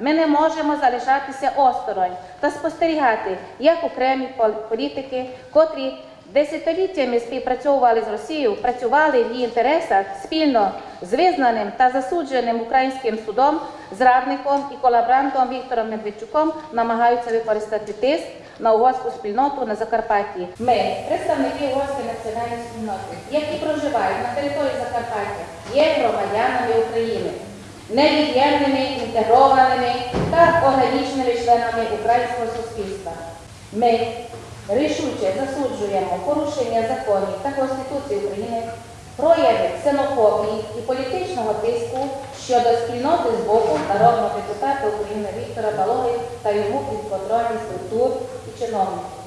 ми не можемо залишатися осторонь та спостерігати, як окремі пол- політики, котрі десятиліттями співпрацьовували з Росією, працювали в її інтересах спільно з визнаним та засудженим українським судом, зрадником і колаборантом Віктором Медведчуком намагаються використати тиск на угорську спільноту на Закарпатті. Ми, представники угорської національної спільноти, які проживають на території Закарпаття, є громадянами України, невід'ємними, інтегрованими органічними членами українського суспільства. Ми рішуче засуджуємо порушення законів та Конституції України, прояви ксенофобії і політичного тиску щодо спільноти з боку народного депутата України Віктора Балоги та його підконтрольних структур і чиновників.